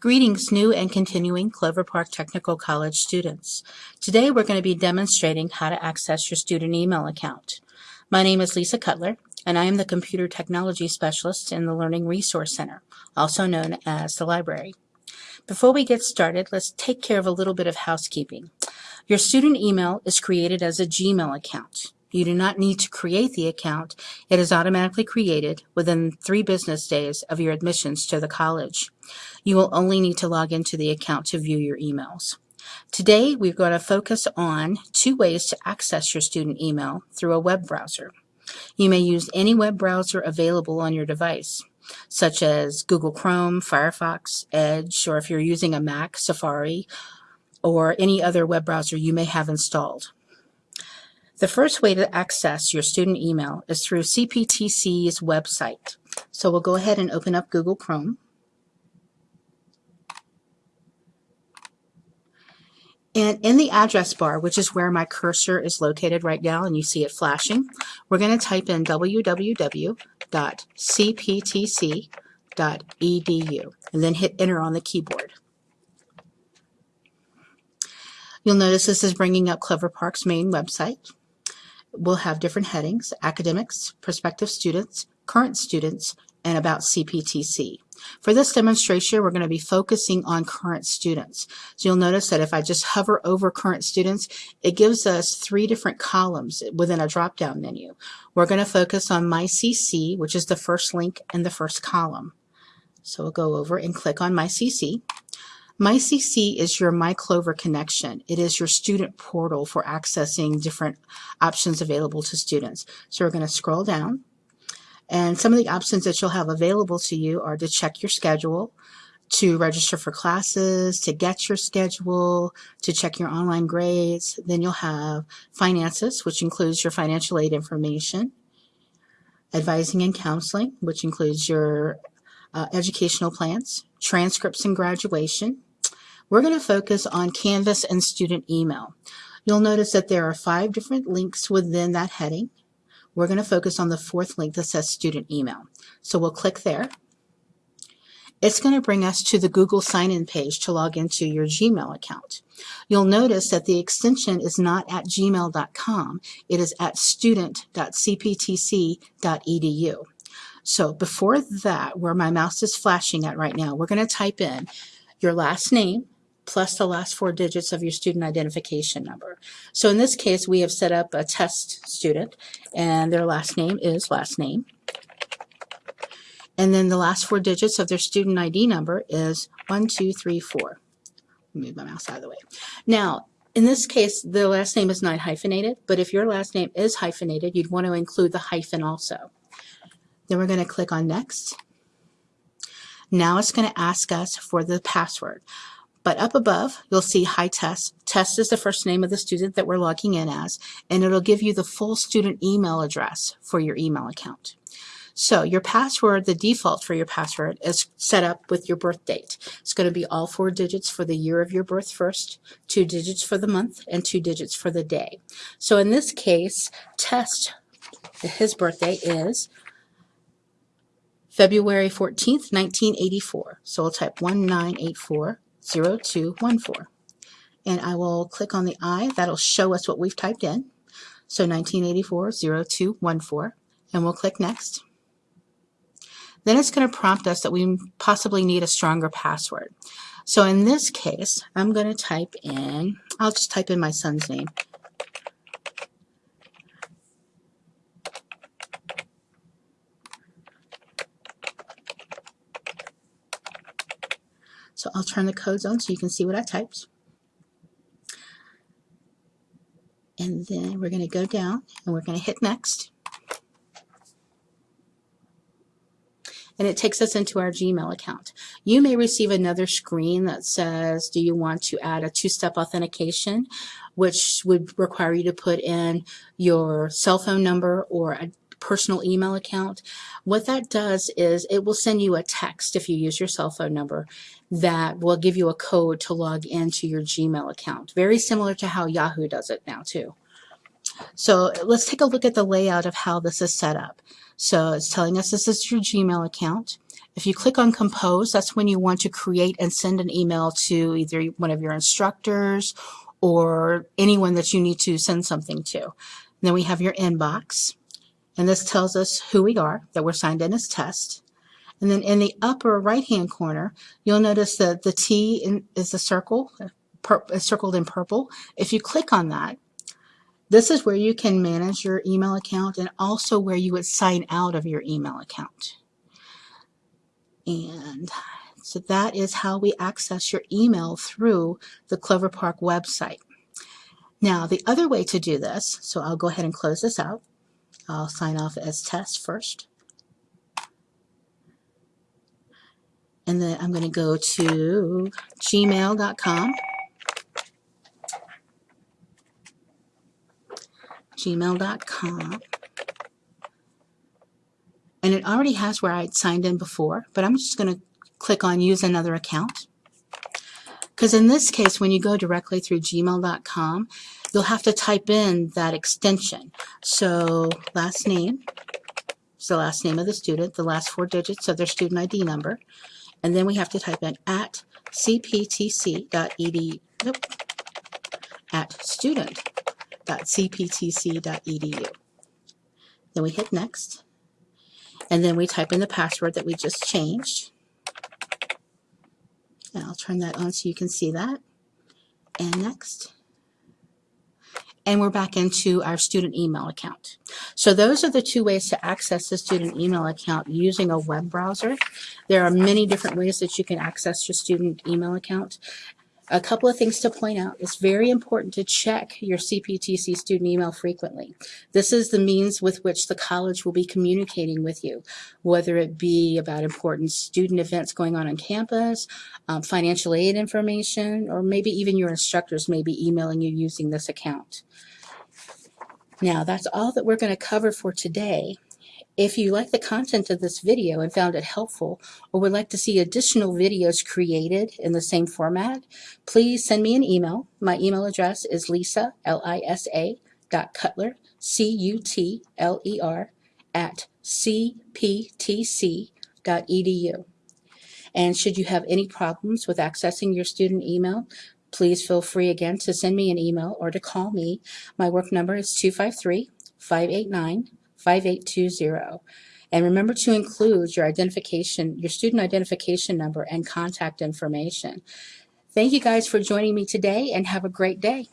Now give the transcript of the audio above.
Greetings, new and continuing Clover Park Technical College students. Today we're going to be demonstrating how to access your student email account. My name is Lisa Cutler, and I am the Computer Technology Specialist in the Learning Resource Center, also known as the library. Before we get started, let's take care of a little bit of housekeeping. Your student email is created as a Gmail account. You do not need to create the account. It is automatically created within three business days of your admissions to the college. You will only need to log into the account to view your emails. Today, we're going to focus on two ways to access your student email through a web browser. You may use any web browser available on your device, such as Google Chrome, Firefox, Edge, or if you're using a Mac, Safari, or any other web browser you may have installed. The first way to access your student email is through CPTC's website. So we'll go ahead and open up Google Chrome. And in the address bar, which is where my cursor is located right now, and you see it flashing, we're going to type in www.cptc.edu and then hit enter on the keyboard. You'll notice this is bringing up Clover Park's main website will have different headings, academics, prospective students, current students, and about CPTC. For this demonstration, we're going to be focusing on current students. So you'll notice that if I just hover over current students, it gives us three different columns within a drop-down menu. We're going to focus on MyCC, which is the first link in the first column. So we'll go over and click on MyCC. MyCC is your MyClover connection. It is your student portal for accessing different options available to students. So we're going to scroll down. And some of the options that you'll have available to you are to check your schedule, to register for classes, to get your schedule, to check your online grades. Then you'll have finances, which includes your financial aid information, advising and counseling, which includes your uh, educational plans, transcripts and graduation, we're going to focus on Canvas and student email. You'll notice that there are five different links within that heading. We're going to focus on the fourth link that says student email. So we'll click there. It's going to bring us to the Google sign-in page to log into your Gmail account. You'll notice that the extension is not at gmail.com. It is at student.cptc.edu. So before that, where my mouse is flashing at right now, we're going to type in your last name, plus the last four digits of your student identification number. So in this case, we have set up a test student, and their last name is last name. And then the last four digits of their student ID number is 1234. Move my mouse out of the way. Now, in this case, the last name is not hyphenated, but if your last name is hyphenated, you'd want to include the hyphen also. Then we're going to click on Next. Now it's going to ask us for the password. But up above, you'll see Hi Test. Test is the first name of the student that we're logging in as, and it'll give you the full student email address for your email account. So your password, the default for your password is set up with your birth date. It's going to be all four digits for the year of your birth first, two digits for the month, and two digits for the day. So in this case, test, his birthday is February 14th, 1984. So we'll type 1984 0214. And I will click on the I. That'll show us what we've typed in. So 1984 0214. And we'll click Next. Then it's going to prompt us that we possibly need a stronger password. So in this case, I'm going to type in, I'll just type in my son's name, So I'll turn the codes on so you can see what I typed. And then we're going to go down and we're going to hit next. and it takes us into our Gmail account. You may receive another screen that says, do you want to add a two-step authentication, which would require you to put in your cell phone number or a personal email account. What that does is it will send you a text if you use your cell phone number that will give you a code to log into your Gmail account. Very similar to how Yahoo does it now too. So let's take a look at the layout of how this is set up. So it's telling us this is your Gmail account If you click on compose, that's when you want to create and send an email to either one of your instructors or anyone that you need to send something to. Then we have your inbox. And this tells us who we are, that we're signed in as test. And then in the upper right-hand corner, you'll notice that the T in, is a circle, circled in purple. If you click on that, this is where you can manage your email account and also where you would sign out of your email account. And so that is how we access your email through the Clover Park website. Now, the other way to do this, so I'll go ahead and close this out. I'll sign off as test first. And then I'm going to go to gmail.com. gmail.com. And it already has where I'd signed in before, but I'm just going to click on use another account. Because in this case, when you go directly through gmail.com, you'll have to type in that extension. So last name is the last name of the student, the last four digits of their student ID number. And then we have to type in at cptc.edu, nope, at student.cptc.edu. Then we hit next. And then we type in the password that we just changed. And I'll turn that on so you can see that. And next. And we're back into our student email account. So those are the two ways to access the student email account using a web browser. There are many different ways that you can access your student email account. A couple of things to point out. It's very important to check your CPTC student email frequently. This is the means with which the college will be communicating with you, whether it be about important student events going on on campus, um, financial aid information, or maybe even your instructors may be emailing you using this account. Now, that's all that we're going to cover for today. If you like the content of this video and found it helpful or would like to see additional videos created in the same format, please send me an email. My email address is lisa, L-I-S-A, dot cutler, C-U-T-L-E-R, at cptc.edu. And should you have any problems with accessing your student email, please feel free again to send me an email or to call me. My work number is 253 589 5820. And remember to include your identification, your student identification number and contact information. Thank you guys for joining me today and have a great day.